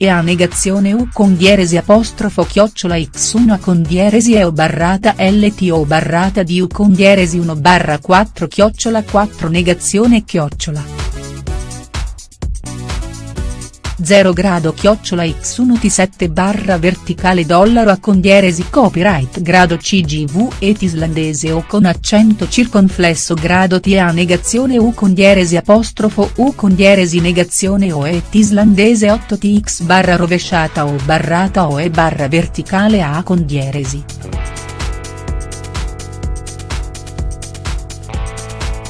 e a negazione u con dieresi apostrofo chiocciola x1 a con dieresi e o barrata lt o barrata di u con dieresi 1 barra 4 chiocciola 4 negazione chiocciola. 0 grado chiocciola x1 t7 barra verticale dollaro a condieresi copyright grado cgv et islandese o con accento circonflesso grado t a negazione u condieresi apostrofo u condieresi negazione o et islandese 8 tx barra rovesciata o barrata o e barra verticale a condieresi.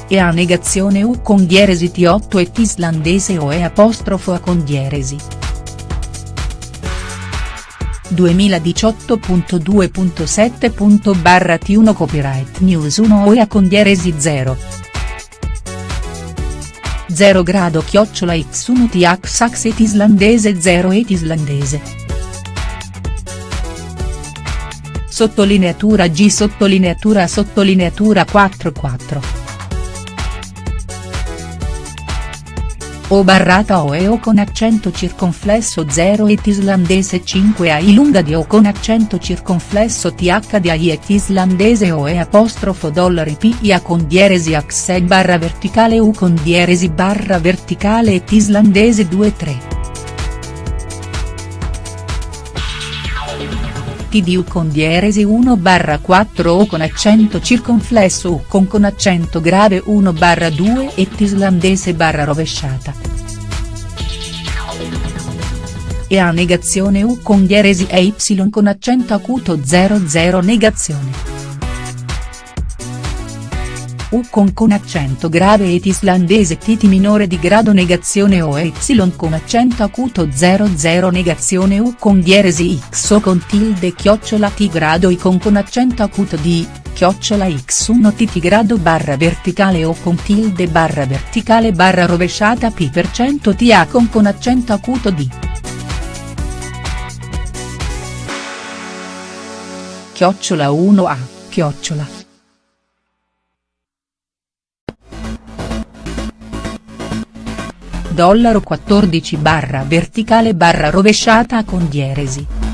E a negazione u con dieresi T8 et islandese o e apostrofo a con dieresi. 2018.2.7. barra T1 Copyright News 1 OEA con dieresi 0. 0 grado chiocciola x1 th sax et islandese 0 et islandese. Sottolineatura G sottolineatura sottolineatura 44. O barrata o e o con accento circonflesso 0 et islandese 5 ai lunga di o con accento circonflesso th di ai et islandese o e apostrofo dollari pia con dieresi axe barra verticale u con dieresi barra verticale et islandese 2 3. TDU con dieresi 1 barra 4 o con accento circonflesso U con con accento grave 1 barra 2 et islandese barra rovesciata. E a negazione U con dieresi e Y con accento acuto 00 negazione. U con con accento grave et islandese tt minore di grado negazione o y con accento acuto 00 negazione U con dieresi x o con tilde chiocciola t grado i con con accento acuto di, chiocciola x1 tt grado barra verticale o con tilde barra verticale barra rovesciata p per cento ta con con accento acuto di. Chiocciola 1a, chiocciola. Dollaro 14 barra verticale barra rovesciata con dieresi.